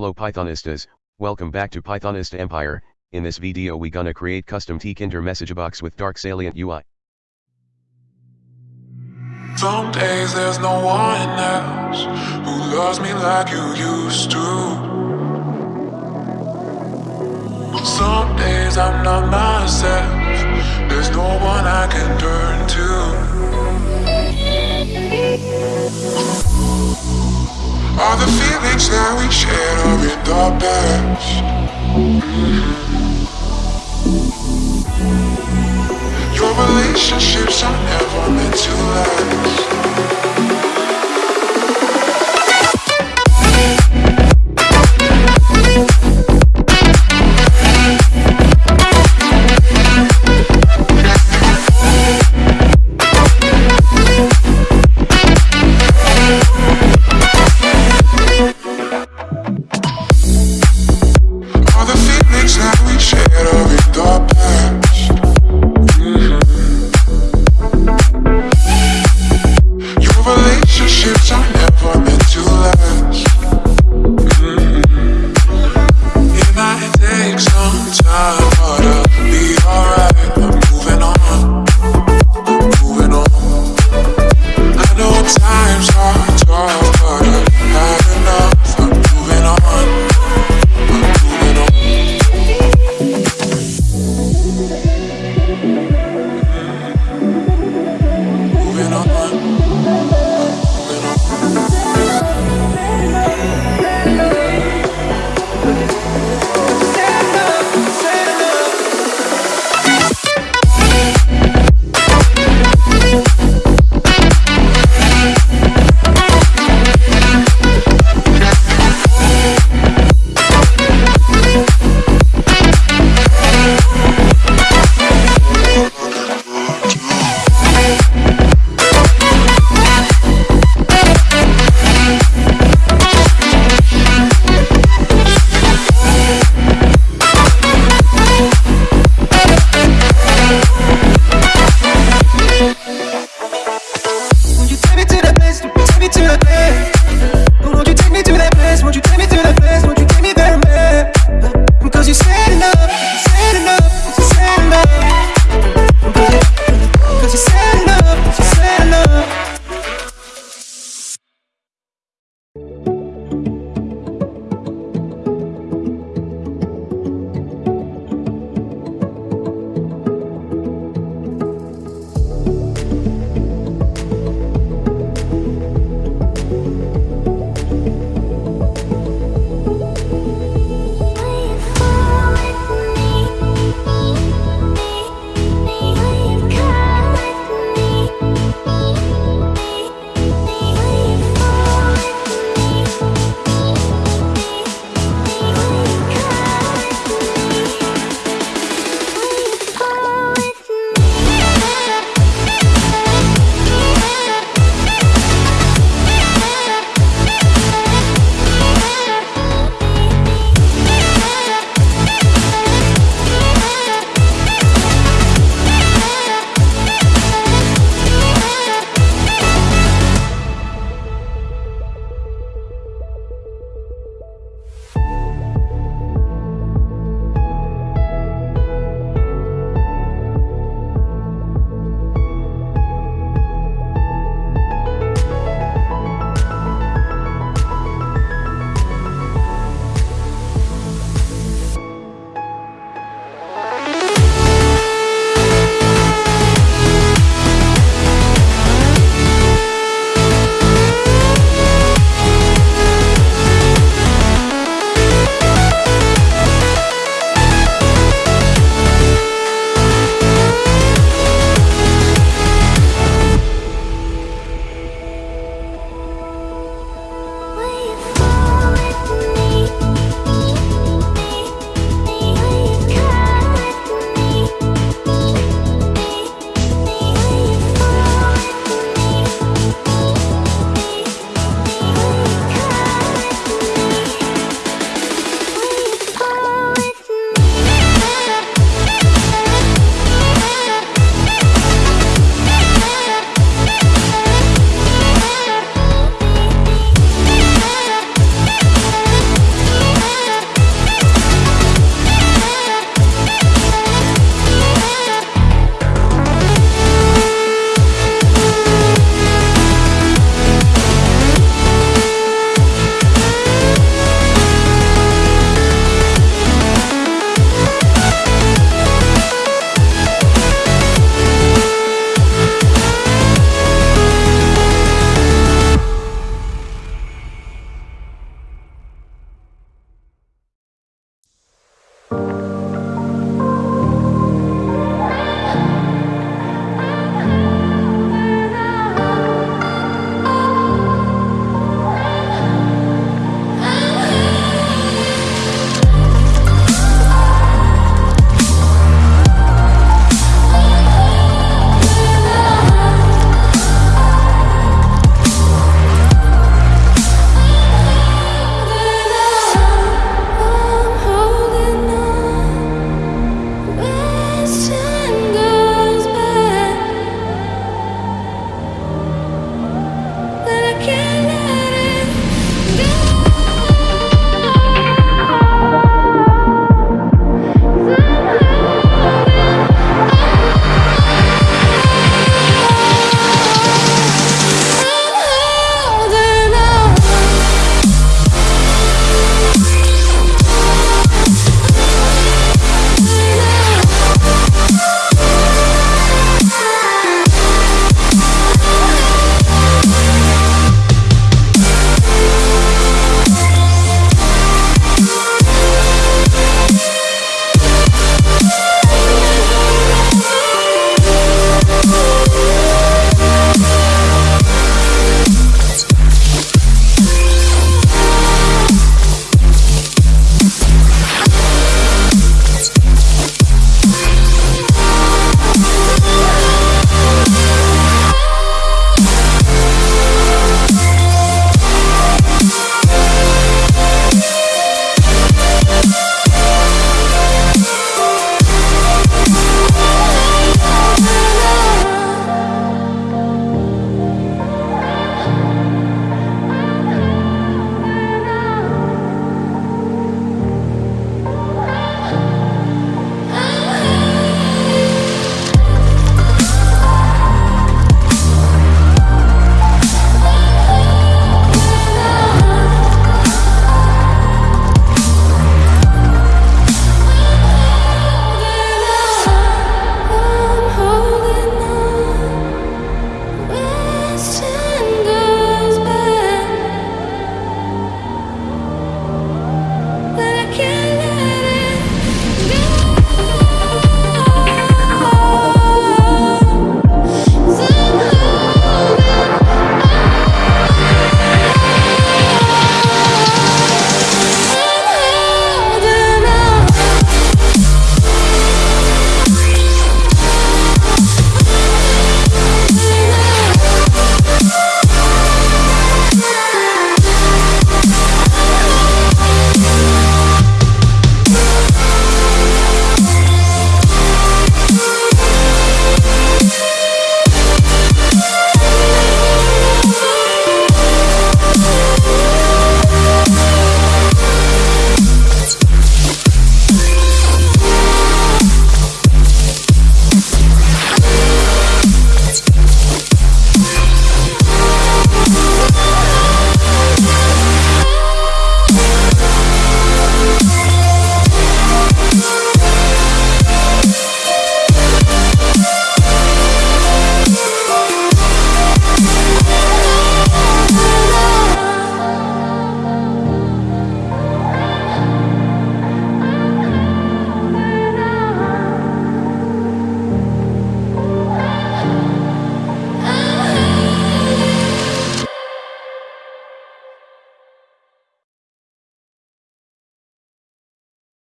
Hello Pythonistas, welcome back to Pythonista Empire, in this video we gonna create custom Tkinter message box with dark salient UI. Some days there's no one else who loves me like you used to. Some days I'm not myself, there's no one I can turn to. All the feelings that we shared are in the past. Your relationships are never meant to last.